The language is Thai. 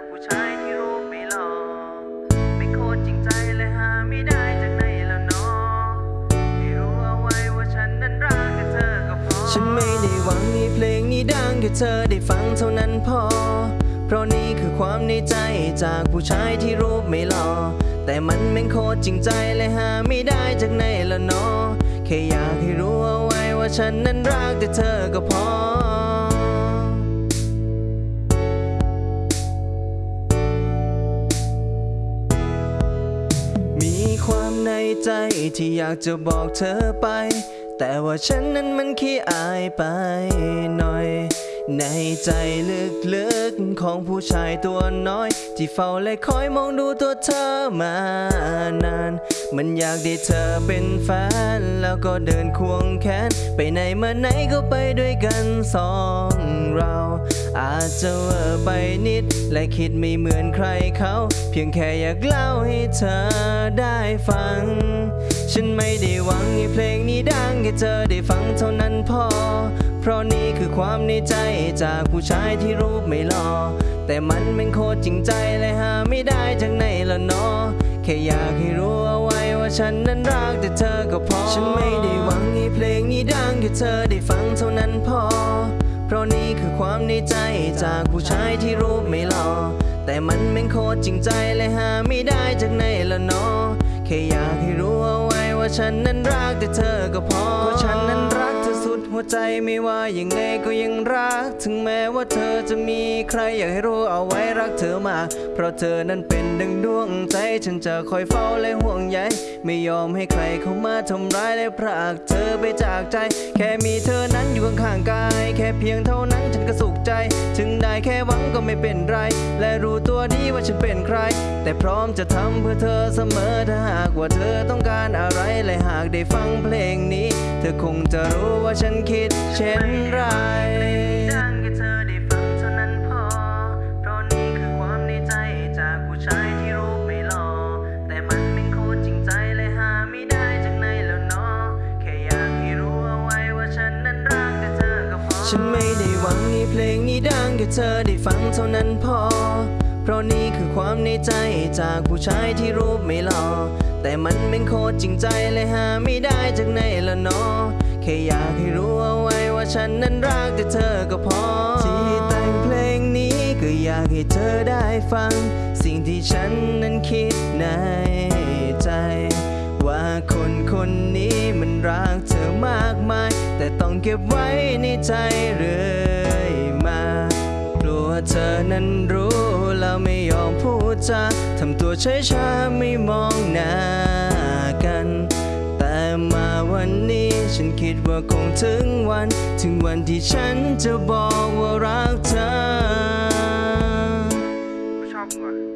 ากผู้ชายที่รูปไม่หล่อไม่โคตรจริงใจและหาไม่ได้จากไหนแล้วนาะให้รู้เอาไว้ว่าฉันนั้นรักกับเธอก็พอ ฉันไม่ได้หวังให้เพลงนี้ดังแค่เธอได้ฟังเท่านั้นพอ เพราะนี่คือความในใจจากผู้ชายที่รูปไม่หล่อแต่มันแม่งโคตรจริงใจเลยหาไม่ได้จากไหนแล้วเนาะแค่อยากให้รู้เอาไว้ว่าฉันนั้นรักแต่เธอก็พอ มีความในใจที่อยากจะบอกเธอไป แต่ว่าฉันนั้นมันขี้อายไปหน่อย ในใจลึกๆของผู้ชายตัวน้อย ที่เฝ้าและคอยมองดูตัวเธอมานาน มันอยากได้เธอเป็นแฟน แล้วก็เดินควงแขน ไปไหนมาไหนก็ไปด้วยกันสองเรา อาจจะเวอไปนิด และคิดไม่เหมือนใครเขา เพียงแค่อยากเล่าให้เธอได้ฟัง ฉันไม่ได้หวังให้เพลงนี้ดังแค่เธอได้ฟังเท่านั้นพอ เพราะนี่คือความในใจจากผู้ชายที่รูปไม่หล่อแต่มันเป็นโคตรจริงใจเลยหาไม่ได้จากไหนละเนาะแค่อยากให้รู้เอาไว้ว่าฉันนั้นรักแต่เธอก็พอ ฉันไม่ได้หวังให้เพลงนี้ดังแค่เธอได้ฟังเท่านั้นพอ เพราะนี่คือความในใจจากผู้ชายที่รูปไม่หล่อแต่มันเป็นโคตรจริงใจเลยหาไม่ได้จากไหนละเนาะแค่อยากให้รู้เอาไว้ว่าฉันนั้นรักแต่เธอก็พอฉันนั้น ใจไม่ว่ายังไงก็ยังรัก ถึงแม้ว่าเธอจะมีใครอยากให้รู้เอาไว้รักเธอมาก เพราะเธอนั้นเป็นดังดวงใจ ฉันจะคอยเฝ้าและห่วงใย ไม่ยอมให้ใครเข้ามาทำร้ายและพรากเธอไปจากใจ แค่มีเธอนั้นอยู่ข้างๆกาย แค่เพียงเท่านั้นฉันก็สุขใจ ถึงได้แค่หวังก็ไม่เป็นไร และรู้ตัวดีว่าฉันเป็นใคร แต่พร้อมจะทำเพื่อเธอเสมอถ้าหากว่าเธอต้องการอะไรและหากได้ฟังเพลงนี้ เธอคงจะรู้ว่าฉันคิดเช่นไรดังแค่เธอได้ฟังเท่านั้นพอ เพราะนี่คือความในใจจากผู้ชายที่รูปไม่หล่อ แต่มันเป็นโคตรจริงใจเลยหาไม่ได้จากไหนแล้วเนาะแค่อยากให้รู้เอาไว้ว่าฉันนั้นรักแต่เธอก็พอ ฉันไม่ได้หวังให้เพลงนี้ดังแค่เธอได้ฟังเท่านั้นพอ เพราะนี่คือความในใจจากผู้ชายที่รูปไม่หล่อ แต่มันเป็นโคตรจริงใจเลยหาไม่ได้จากไหนละเนาะแค่อยากให้รู้เอาไว้ว่า ฉันนั้นรักแต่เธอก็พอ ที่แต่งเพลงนี้ก็อยากให้เธอได้ฟัง สิ่งที่ฉันนั้นคิดในใจ ว่าคนคนนี้มันรักเธอมากมาย แต่ต้องเก็บไว้ในใจเรื่อยมากลัวเธอนั้นรู้แล้วไม่ยอมพูดจาทำตัวเฉยชาไม่มองหน้ากัน แต่มาวันนี้ ฉันคิดว่าคงถึงวัน ถึงวันที่ฉันจะบอกว่ารักเธอชอบมึงว่ะ